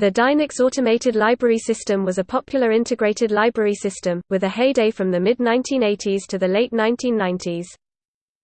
The Dynix Automated Library System was a popular integrated library system, with a heyday from the mid-1980s to the late 1990s.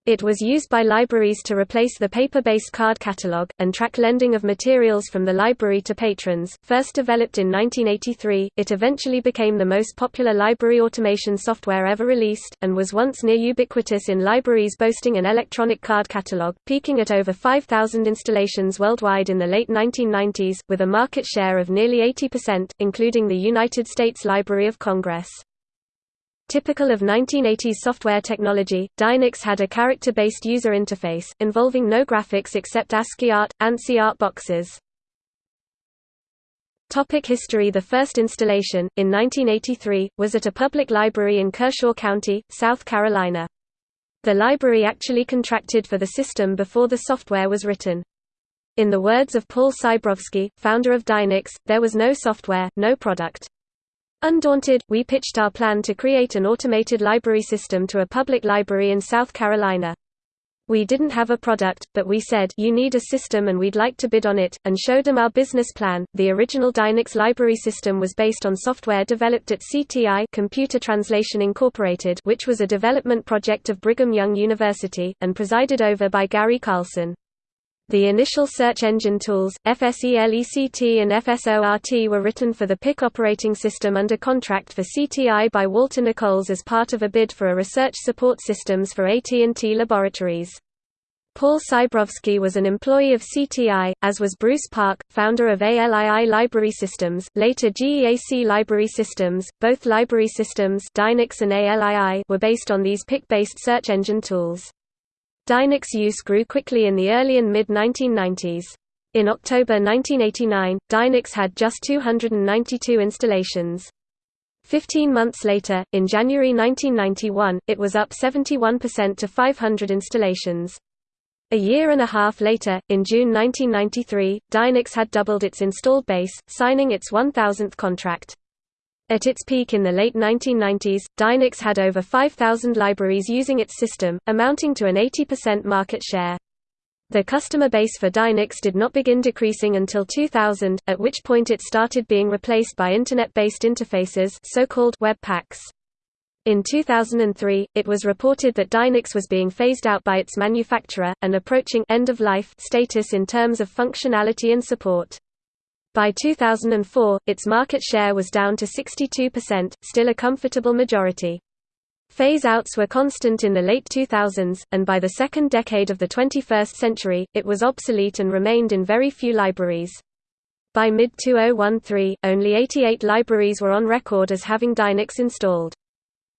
It was used by libraries to replace the paper-based card catalog, and track lending of materials from the library to patrons. First developed in 1983, it eventually became the most popular library automation software ever released, and was once near ubiquitous in libraries boasting an electronic card catalog, peaking at over 5,000 installations worldwide in the late 1990s, with a market share of nearly 80%, including the United States Library of Congress. Typical of 1980s software technology, Dynix had a character-based user interface, involving no graphics except ASCII art, ANSI art boxes. Topic history The first installation, in 1983, was at a public library in Kershaw County, South Carolina. The library actually contracted for the system before the software was written. In the words of Paul Sybrowsky, founder of Dynix, there was no software, no product. Undaunted, we pitched our plan to create an automated library system to a public library in South Carolina. We didn't have a product, but we said, you need a system and we'd like to bid on it, and showed them our business plan. The original Dynix library system was based on software developed at CTI Computer Translation Incorporated, which was a development project of Brigham Young University, and presided over by Gary Carlson. The initial search engine tools, FSELECT and FSORT were written for the Pick operating system under contract for CTI by Walter Nichols as part of a bid for a research support systems for AT&T Laboratories. Paul Sybrowsky was an employee of CTI, as was Bruce Park, founder of ALII Library Systems, later GEAC Library Systems. Both library systems Dynix and ALII were based on these Pick-based search engine tools. Dynix use grew quickly in the early and mid-1990s. In October 1989, Dynix had just 292 installations. Fifteen months later, in January 1991, it was up 71% to 500 installations. A year and a half later, in June 1993, Dynix had doubled its installed base, signing its 1,000th contract. At its peak in the late 1990s, Dynix had over 5,000 libraries using its system, amounting to an 80% market share. The customer base for Dynix did not begin decreasing until 2000, at which point it started being replaced by Internet-based interfaces so-called WebPACs. In 2003, it was reported that Dynix was being phased out by its manufacturer, and approaching end-of-life status in terms of functionality and support. By 2004, its market share was down to 62%, still a comfortable majority. Phase-outs were constant in the late 2000s, and by the second decade of the 21st century, it was obsolete and remained in very few libraries. By mid-2013, only 88 libraries were on record as having Dynix installed.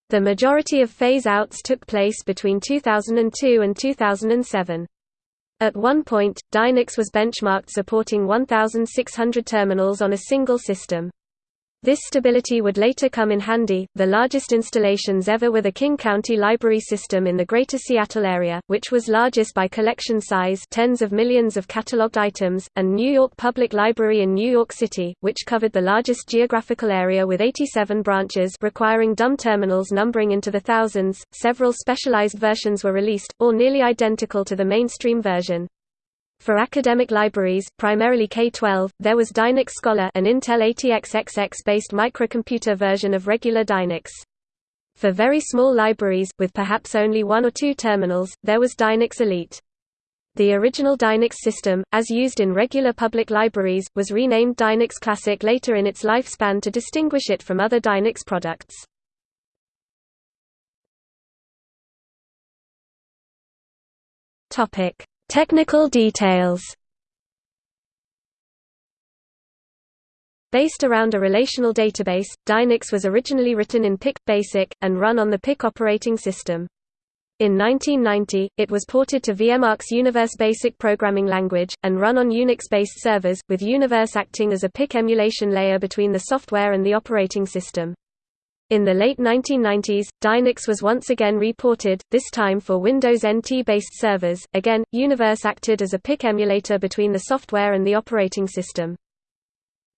The majority of phase-outs took place between 2002 and 2007. At one point, Dynix was benchmarked supporting 1,600 terminals on a single system. This stability would later come in handy. The largest installations ever were the King County Library System in the Greater Seattle area, which was largest by collection size, tens of millions of cataloged items, and New York Public Library in New York City, which covered the largest geographical area with 87 branches requiring dumb terminals numbering into the thousands. Several specialized versions were released, all nearly identical to the mainstream version. For academic libraries, primarily K-12, there was Dynix Scholar an Intel ATX-XX-based microcomputer version of regular Dynix. For very small libraries, with perhaps only one or two terminals, there was Dynix Elite. The original Dynix system, as used in regular public libraries, was renamed Dynix Classic later in its lifespan to distinguish it from other Dynix products. Topic: Technical details Based around a relational database, Dynix was originally written in Pick BASIC, and run on the Pick operating system. In 1990, it was ported to VMark's Universe Basic programming language, and run on Unix-based servers, with Universe acting as a Pick emulation layer between the software and the operating system. In the late 1990s, Dynix was once again reported, this time for Windows NT-based servers. Again, Universe acted as a Pick emulator between the software and the operating system.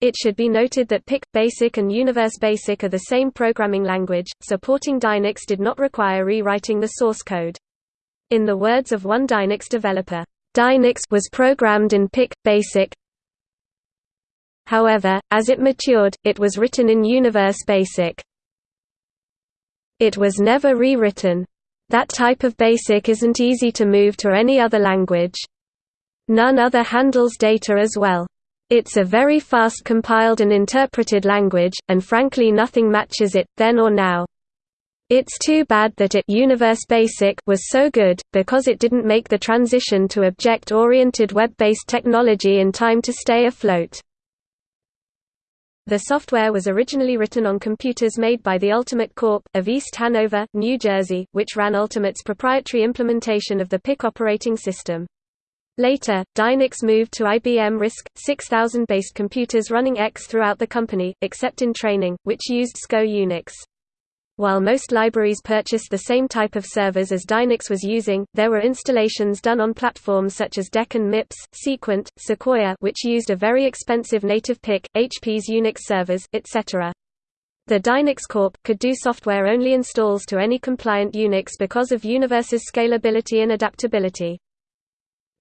It should be noted that Pick, BASIC and Universe Basic are the same programming language, supporting Dynix did not require rewriting the source code. In the words of one Dynix developer, Dynix was programmed in Pick, BASIC, However, as it matured, it was written in Universe Basic. It was never rewritten. That type of BASIC isn't easy to move to any other language. None other handles data as well. It's a very fast compiled and interpreted language, and frankly nothing matches it, then or now. It's too bad that it Universe Basic was so good, because it didn't make the transition to object-oriented web-based technology in time to stay afloat. The software was originally written on computers made by the Ultimate Corp. of East Hanover, New Jersey, which ran Ultimate's proprietary implementation of the Pick operating system. Later, Dynix moved to IBM RISC, 6000-based computers running X throughout the company, except in training, which used SCO Unix. While most libraries purchased the same type of servers as Dynix was using, there were installations done on platforms such as DEC and MIPS, Sequent, Sequoia which used a very expensive native Pick, HP's Unix servers, etc. The Dynix Corp. could do software-only installs to any compliant Unix because of Universe's scalability and adaptability.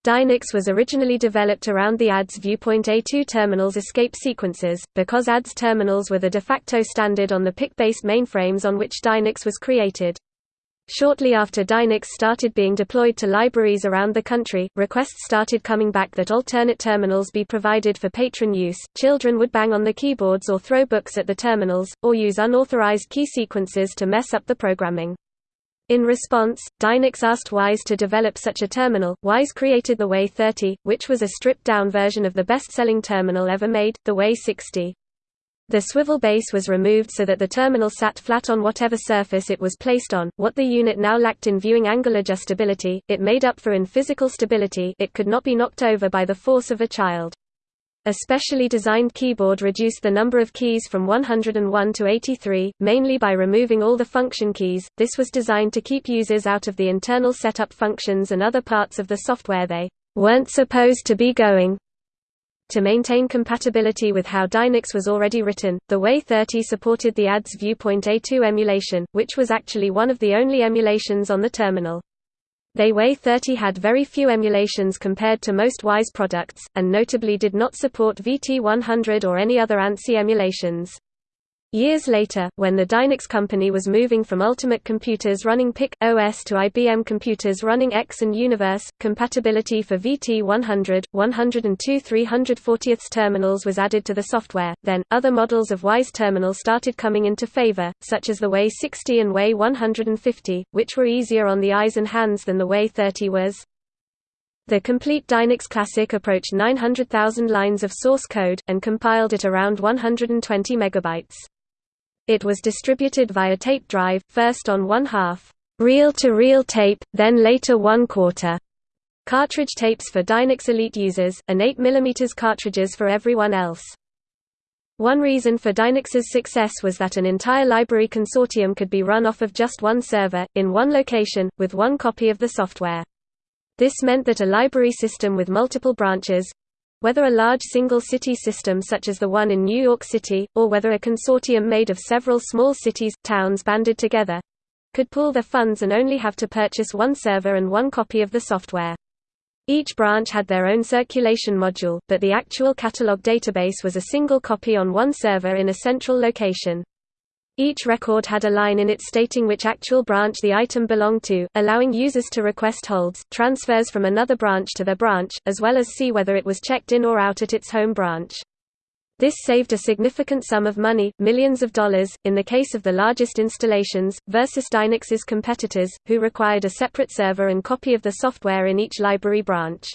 Dynix was originally developed around the ADDS Viewpoint A2 terminals escape sequences, because ADDS terminals were the de facto standard on the Pick-based mainframes on which Dynix was created. Shortly after Dynix started being deployed to libraries around the country, requests started coming back that alternate terminals be provided for patron use. Children would bang on the keyboards or throw books at the terminals, or use unauthorized key sequences to mess up the programming. In response, Dynix asked Wyse to develop such a terminal. Wyse created the WY-30, which was a stripped-down version of the best-selling terminal ever made, the WY-60. The swivel base was removed so that the terminal sat flat on whatever surface it was placed on, what the unit now lacked in viewing angle adjustability, it made up for in physical stability it could not be knocked over by the force of a child. A specially designed keyboard reduced the number of keys from 101 to 83, mainly by removing all the function keys. This was designed to keep users out of the internal setup functions and other parts of the software they weren't supposed to be going. To maintain compatibility with how Dynix was already written, the WY-30 supported the ADDS Viewpoint A2 emulation, which was actually one of the only emulations on the terminal. They WY-30 had very few emulations compared to most Wyse products, and notably did not support VT100 or any other ANSI emulations. Years later, when the Dynix company was moving from Ultimate computers running Pick OS to IBM computers running X and Universe, compatibility for VT100, 102 340th terminals was added to the software. Then, other models of Wyse terminal started coming into favor, such as the WY-60 and WY-150, which were easier on the eyes and hands than the WY-30 was. The complete Dynix Classic approached 900,000 lines of source code, and compiled at around 120 megabytes. It was distributed via tape drive, first on one-half reel-to-reel tape, then later one-quarter cartridge tapes for Dynix Elite users, and 8 mm cartridges for everyone else. One reason for Dynix's success was that an entire library consortium could be run off of just one server, in one location, with one copy of the software. This meant that a library system with multiple branches, whether a large single-city system such as the one in New York City, or whether a consortium made of several small cities, towns banded together, could pool their funds and only have to purchase one server and one copy of the software. Each branch had their own circulation module, but the actual catalog database was a single copy on one server in a central location. Each record had a line in it stating which actual branch the item belonged to, allowing users to request holds, transfers from another branch to their branch, as well as see whether it was checked in or out at its home branch. This saved a significant sum of money, millions of dollars, in the case of the largest installations, versus Dynix's competitors, who required a separate server and copy of the software in each library branch.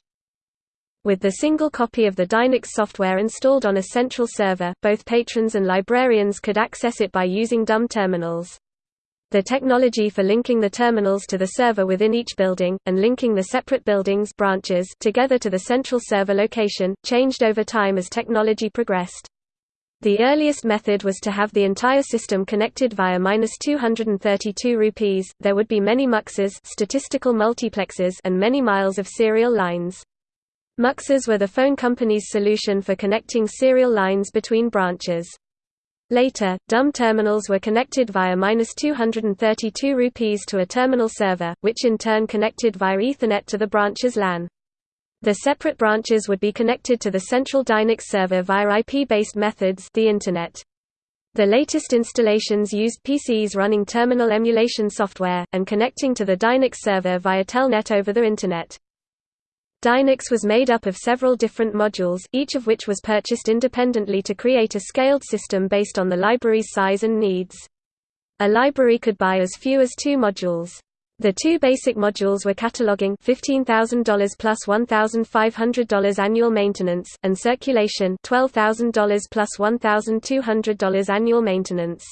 With the single copy of the Dynix software installed on a central server, both patrons and librarians could access it by using dumb terminals. The technology for linking the terminals to the server within each building, and linking the separate buildings branches together to the central server location, changed over time as technology progressed. The earliest method was to have the entire system connected via 232 rupees. There would be many muxes, statistical multiplexes, and many miles of serial lines. Muxes were the phone company's solution for connecting serial lines between branches. Later, dumb terminals were connected via 232 rupees to a terminal server, which in turn connected via Ethernet to the branch's LAN. The separate branches would be connected to the central Dynix server via IP-based methods the Internet. The latest installations used PCs running terminal emulation software, and connecting to the Dynix server via Telnet over the Internet. Dynix was made up of several different modules, each of which was purchased independently to create a scaled system based on the library's size and needs. A library could buy as few as two modules. The two basic modules were cataloging $15,000 plus $1,500 annual maintenance, and circulation $12,000 plus $1,200 annual maintenance.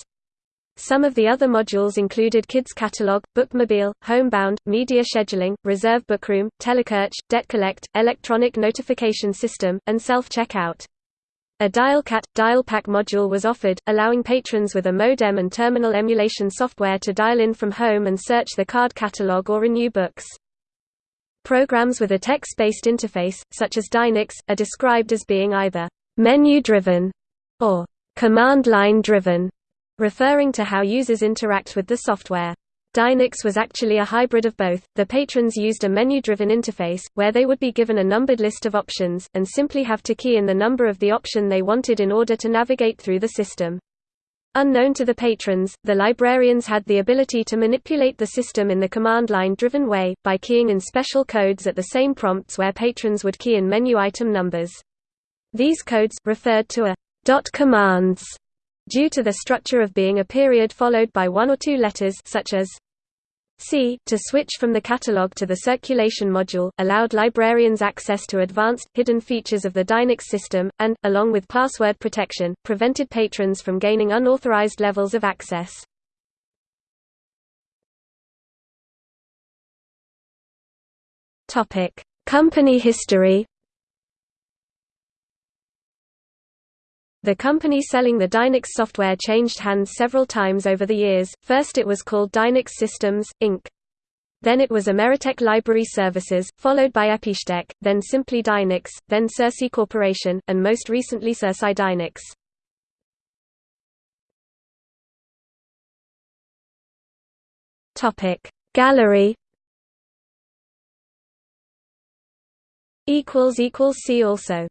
Some of the other modules included Kids Catalog, Bookmobile, Homebound, Media Scheduling, Reserve Bookroom, Telesearch, Debt Collect, Electronic Notification System, and Self-Checkout. A DialCat, DialPack module was offered, allowing patrons with a modem and terminal emulation software to dial in from home and search the card catalog or renew books. Programs with a text-based interface, such as Dynix, are described as being either menu-driven or command line-driven, referring to how users interact with the software. Dynix was actually a hybrid of both. The patrons used a menu-driven interface, where they would be given a numbered list of options, and simply have to key in the number of the option they wanted in order to navigate through the system. Unknown to the patrons, the librarians had the ability to manipulate the system in the command line-driven way, by keying in special codes at the same prompts where patrons would key in menu item numbers. These codes, referred to a dot commands, due to the structure of being a period followed by one or two letters such as C to switch from the catalog to the circulation module, allowed librarians access to advanced, hidden features of the Dynix system, and, along with password protection, prevented patrons from gaining unauthorized levels of access. Company history The company selling the Dynix software changed hands several times over the years, first it was called Dynix Systems, Inc. Then it was Ameritech Library Services, followed by epixtech, then simply Dynix, then Sirsi Corporation, and most recently SirsiDynix. Gallery See also